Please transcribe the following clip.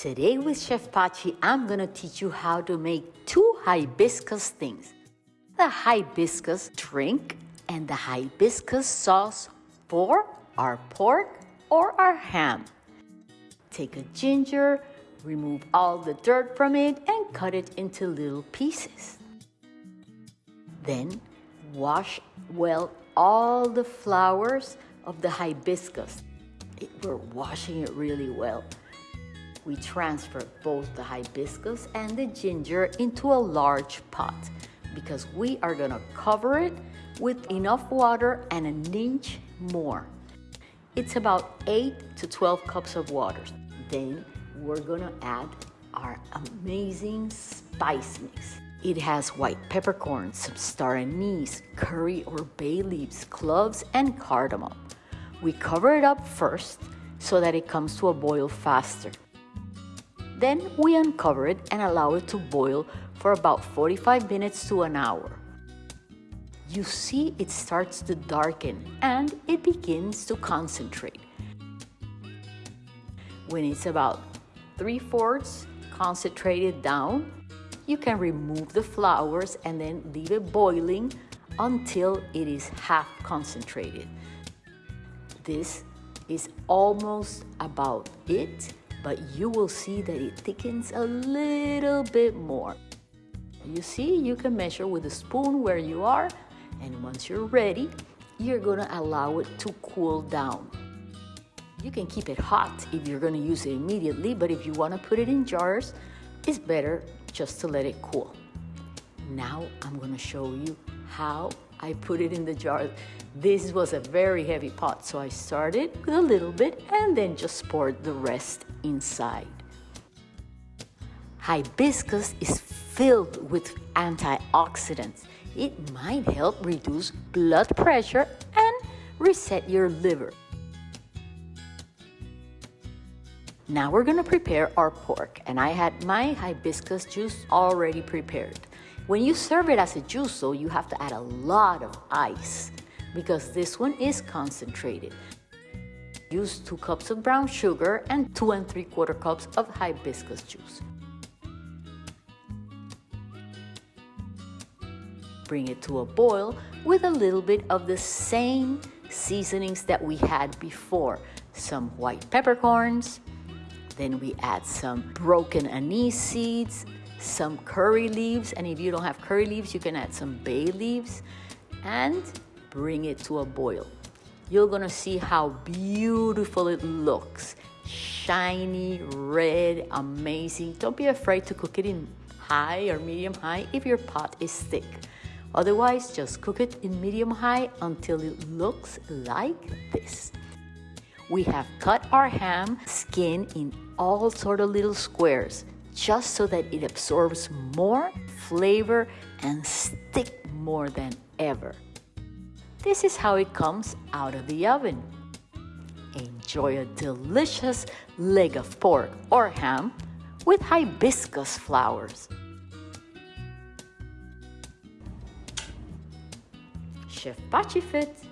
Today with Chef Pachi, I'm gonna teach you how to make two hibiscus things. The hibiscus drink and the hibiscus sauce for our pork or our ham. Take a ginger, remove all the dirt from it and cut it into little pieces. Then wash well all the flowers of the hibiscus. It, we're washing it really well. We transfer both the hibiscus and the ginger into a large pot because we are gonna cover it with enough water and an inch more. It's about 8 to 12 cups of water. Then we're gonna add our amazing spice mix. It has white peppercorns, some star anise, curry or bay leaves, cloves, and cardamom. We cover it up first so that it comes to a boil faster. Then we uncover it and allow it to boil for about 45 minutes to an hour. You see it starts to darken and it begins to concentrate. When it's about 3 fourths concentrated down, you can remove the flowers and then leave it boiling until it is half concentrated. This is almost about it but you will see that it thickens a little bit more. You see, you can measure with a spoon where you are, and once you're ready, you're gonna allow it to cool down. You can keep it hot if you're gonna use it immediately, but if you wanna put it in jars, it's better just to let it cool. Now I'm gonna show you how I put it in the jar. This was a very heavy pot, so I started with a little bit and then just poured the rest inside. Hibiscus is filled with antioxidants. It might help reduce blood pressure and reset your liver. Now we're gonna prepare our pork and I had my hibiscus juice already prepared. When you serve it as a juice though, you have to add a lot of ice because this one is concentrated. Use two cups of brown sugar and two and three quarter cups of hibiscus juice. Bring it to a boil with a little bit of the same seasonings that we had before. Some white peppercorns, then we add some broken anise seeds, some curry leaves, and if you don't have curry leaves, you can add some bay leaves, and bring it to a boil. You're gonna see how beautiful it looks. Shiny, red, amazing. Don't be afraid to cook it in high or medium high if your pot is thick. Otherwise, just cook it in medium high until it looks like this. We have cut our ham skin in all sort of little squares just so that it absorbs more flavor and stick more than ever. This is how it comes out of the oven. Enjoy a delicious leg of pork or ham with hibiscus flowers. Chef Pachi Fit.